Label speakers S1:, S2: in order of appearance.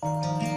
S1: Música